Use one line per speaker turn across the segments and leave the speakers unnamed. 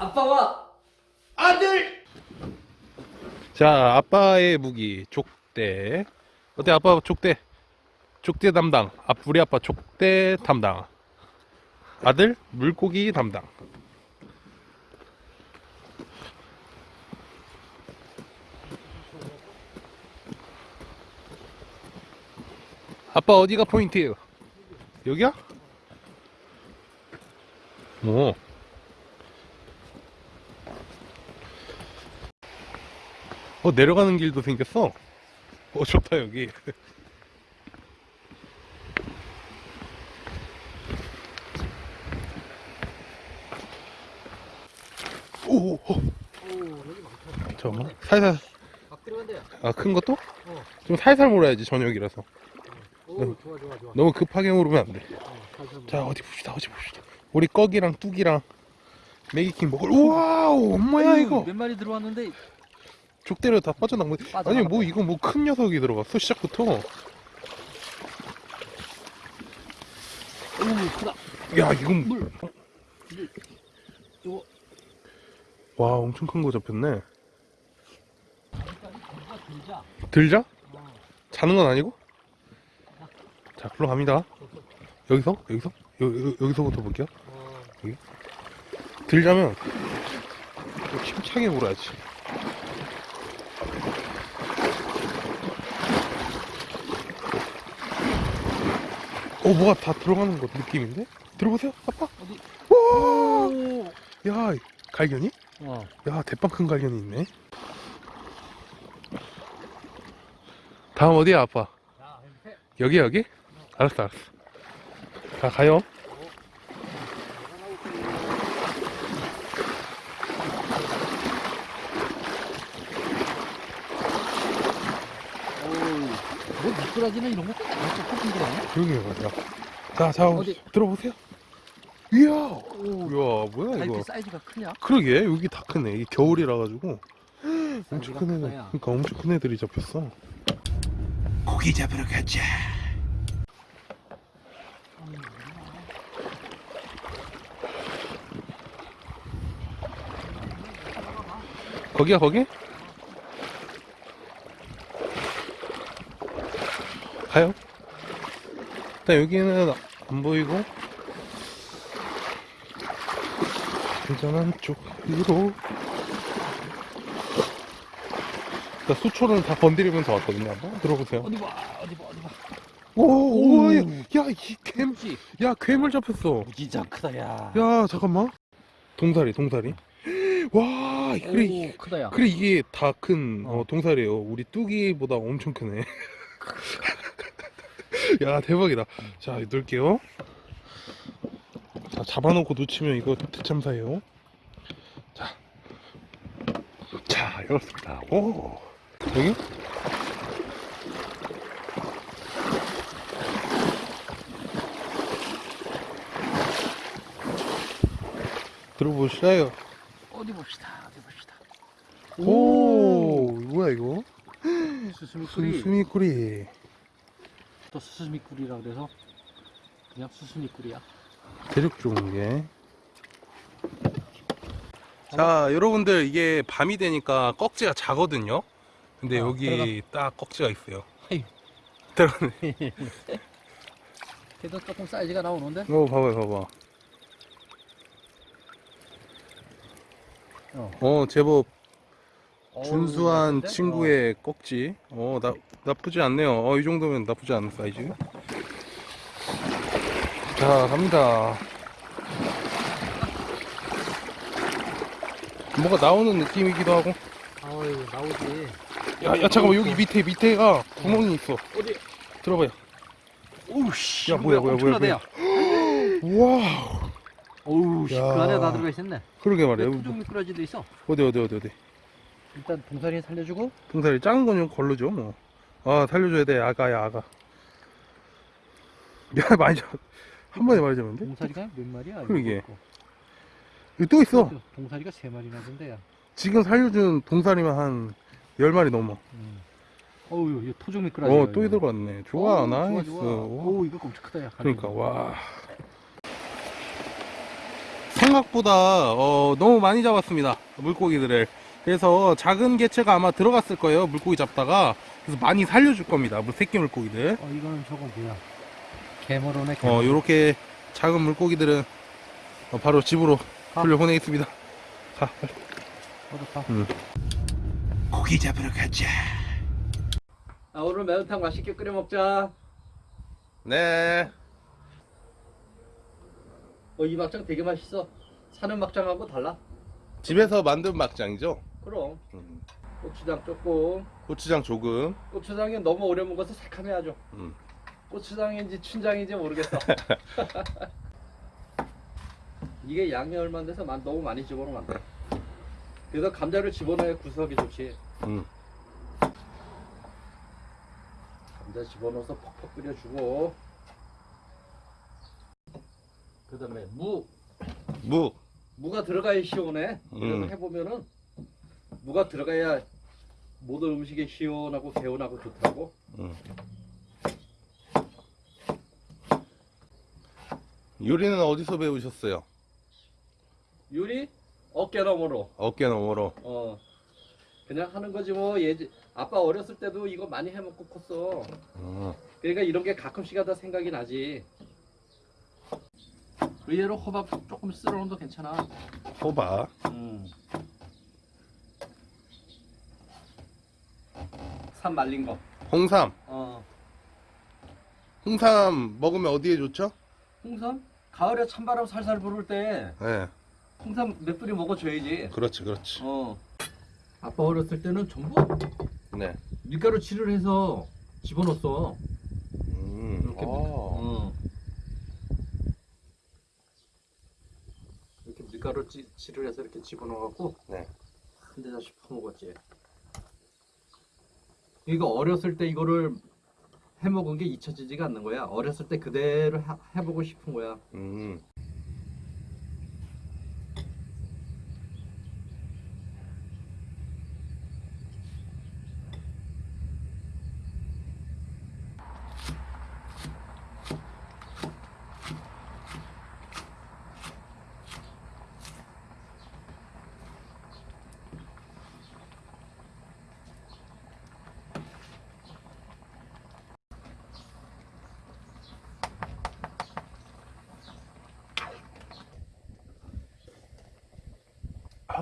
아빠와
아들! 자, 아빠의 무기, 족대. 어때, 아빠 족대? 족대 담당. 아, 우리 아빠 족대 담당. 아들, 물고기 담당. 아빠 어디가 포인트예요? 여기야? 오. 어 내려가는 길도 생겼어. 어 좋다 여기. 오, 오, 오. 잠깐만. 살살.
막 들어간대요.
아큰 것도?
어.
좀 살살 몰아야지 저녁이라서.
오 좋아 좋아 좋아.
너무 급하게 모르면 안 돼.
어,
자 어디 봅시다 어디 봅시다. 우리 꺼기랑 뚝이랑 메기킹 먹을. 뭐야
어휴,
이거?
몇 마리 들어왔는데
족대로 다 빠져나온 거.
빠져나갔다.
아니 뭐 이거 뭐 큰 녀석이 들어갔어 시작부터.
오 크다.
야 이건
물. 이거
와 엄청 큰 거 잡혔네.
들자.
들자?
어.
자는 건 아니고? 자 글로 갑니다. 여기서 여기서 여, 여, 여기서부터 볼게요.
어.
들자면 좀 힘차게 물어야지. 어 뭐가 다 들어가는 거 느낌인데? 들어보세요 아빠.
어디?
와,
오.
야 갈견이?
어.
야 대빵 큰 갈견이 있네. 다음 어디야 아빠? 여기 여기? 알았어 알았어. 자 가요.
오. 뭐 미꾸라지나 이런 거
여기 가자. 자, 자
어디?
들어보세요. 이야,
오.
이야 뭐야
아,
이거?
이렇게 사이즈가 크냐?
그러게 여기 다 크네. 이게 겨울이라 가지고 엄청
사이즈가
큰 애들.
크다야.
그러니까 엄청 큰 애들이 잡혔어. 고기 잡으러 가자. 거기야 거기? 가요. 일단 여기는 안 보이고 안전한 쪽으로 일단 수초는 다 건드리면서 왔거든요. 한번 들어보세요.
어디 봐 어디 봐 어디 봐.
오, 오, 야,
오.
야, 이 괴물,
지
야, 괴물 잡혔어.
진짜 크다 야.
야, 잠깐만. 동사리, 동사리. 와, 그래, 이-
오 크다 야.
그래 이게 다큰
어.
어, 동사리예요. 우리 뚜기보다 엄청 크네. 야, 대박이다. 자, 넣을게요. 자, 잡아놓고 놓치면 이거 대참사예요. 자, 자, 열었습니다. 오, 여기? 들어보시라요.
어디 봅시다 어디 봅시다.
오, 뭐야 이거?
수수미꾸리.
수수미꾸리.
또 수수미꾸리라 그래서 그냥 수수미꾸리야.
대륙 좋은 게. 자, 여러분들 이게 밤이 되니까 꺽지가 자거든요. 근데
어,
여기 딱 꺽지가 있어요.
아유.
들어가네.
걔도 조금 사이즈가 나오는데.
어, 봐봐요, 봐봐.
어.
어, 제법 준수한? 친구의 꺽지. 어, 나, 나쁘지 않네요. 어, 이 정도면 나쁘지 않은 사이즈. 자, 갑니다. 뭐가 나오는 느낌이기도 하고.
어. 어이 나오지.
야, 야, 잠깐만, 여기 밑에, 밑에가 구멍이 있어.
어디?
들어봐요.
오우씨.
야, 뭐야, 뭐야, 뭐야, 뭐야. 와우.
오우 씨, 그
야.
안에 다 들어가 있었네.
그러게 말이야.
토종 미꾸라지도 있어.
어디, 어디, 어디, 어디.
일단 동사리 살려주고.
동사리 작은 거는 걸르죠, 뭐. 아, 살려줘야 돼, 아가야, 아가. 야, 많이 잡, 한 번에 많이 잡는데?
동사리가 몇 마리야?
그러게.
이거.
여기 또 있어.
동사리가 세 마리나 된대야.
지금 살려준 동사리만 한 10마리 넘어.
음. 어우 이거 토종 미꾸라지.
어, 또 들어갔네. 좋아, 나이스.
좋아, 좋아.
오.
오 이거 엄청 크다 야.
그러니까, 와. 생각보다 어, 너무 많이 잡았습니다 물고기들을 그래서 작은 개체가 아마 들어갔을 거예요 물고기 잡다가 그래서 많이 살려줄 겁니다 물 새끼 물고기들
어 이거는 저거 뭐야? 개머로네.
어
개머로.
요렇게 작은 물고기들은 어, 바로 집으로
가.
돌려보내겠습니다 가 빨리
가.
고기 잡으러 가자
아 오늘 매운탕 맛있게 끓여 먹자.
네
어 이 막장 되게 맛있어. 사는 막장하고 달라.
집에서 만든 막장이죠
그럼
음,
고추장 조금.
고추장 조금
고추장이 너무 오래 먹어서 새카매 아주.
음.
고추장인지 춘장인지 모르겠어. 이게 양이 얼마 안 돼서 만- 너무 많이 집어넣으면 안 돼. 그래서 감자를 집어넣어야 구석이 좋지.
음.
감자 집어넣어서 퍽퍽 끓여주고. 그 다음에 무.
무
무가 들어가야 시원해.
음.
그래서 해보면은 무가 들어가야 모든 음식이 시원하고 개운하고 좋더라고.
음. 요리는 어디서 배우셨어요?
요리 어깨 너머로.
어깨 너머로
어 그냥 하는 거지 뭐 예지 아빠 어렸을 때도 이거 많이 해 먹고 컸어
어.
그러니까 이런 게 가끔씩 하다 생각이 나지 의외로 호박 조금 쓸어놓어도 괜찮아
호박
음. 산 말린 거
홍삼
어.
홍삼 먹으면 어디에 좋죠?
홍삼 가을에 찬바람 살살 불을
때네
홍삼 몇 뿌리 먹어줘야지
그렇지 그렇지
어 아빠 어렸을 때는 전부
네
밀가루 칠을 해서 집어넣었어
음.
이렇게
아.
어. 이렇게 밀가루 찌, 칠을 해서 이렇게 집어넣어갖고
네.
한 대씩 퍼먹었지. 이거 어렸을 때 이거를 해먹은 게 잊혀지지가 않는 거야. 어렸을 때 그대로 하- 해보고 싶은 거야.
음.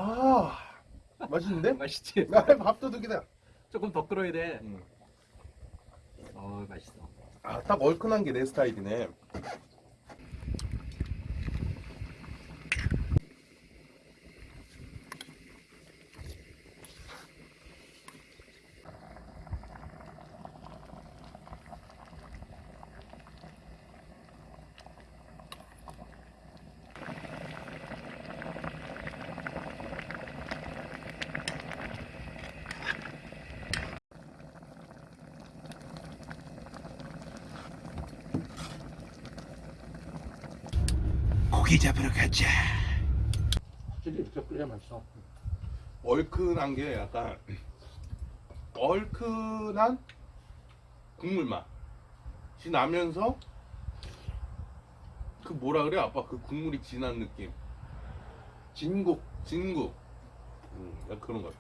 아 맛있는데?
맛있지?
아, 밥도둑이다
조금 더 끓어야 돼.
음.
어, 맛있어.
아, 딱 얼큰한 게 내 스타일이네 고기 잡으러 가자.
확실히 이렇게 끓여야 맛있어.
얼큰한 게 약간 얼큰한 국물 맛이 나면서 그 뭐라 그래? 아빠 그 국물이 진한 느낌. 진국 진국. 음, 약간 그런 거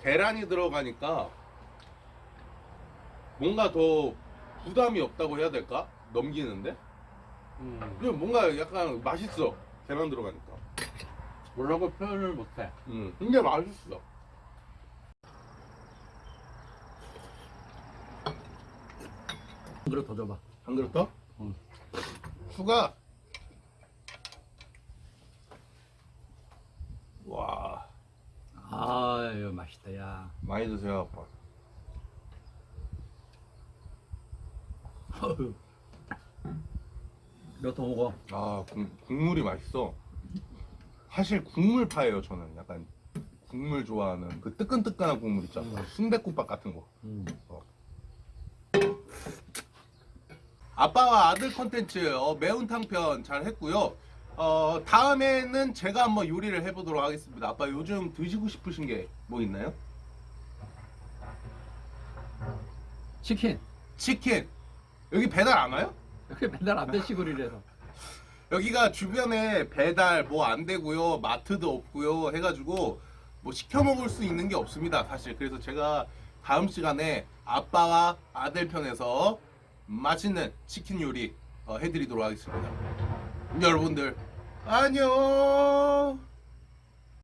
계란이 들어가니까 뭔가 더 부담이 없다고 해야 될까 넘기는데
음.
근데 뭔가 약간 맛있어 계란 들어가니까
뭐라고 표현을 못해.
음, 근데 맛있어.
한 그릇 더 줘봐.
한 그릇 더?
응.
추가. 와,
아유, 맛있다, 야.
많이 드세요, 아빠.
몇 더 먹어.
아, 국, 국물이 맛있어. 사실 국물파예요, 저는. 약간 국물 좋아하는 그 뜨끈뜨끈한 국물 있잖아.
음.
순대국밥 같은 거.
음.
아빠와 아들 컨텐츠 어, 매운탕 편 잘 했고요. 어, 다음에는 제가 한번 요리를 해보도록 하겠습니다. 아빠 요즘 드시고 싶으신 게 뭐 있나요?
치킨.
치킨. 여기 배달 안 와요?
여기 맨날 안 돼 시골이라서.
여기가 주변에 배달 뭐 안 되고요 마트도 없고요 해가지고 뭐 시켜 먹을 수 있는 게 없습니다 사실. 그래서 제가 다음 시간에 아빠와 아들 편에서 맛있는 치킨 요리 어, 해드리도록 하겠습니다. 여러분들 안녕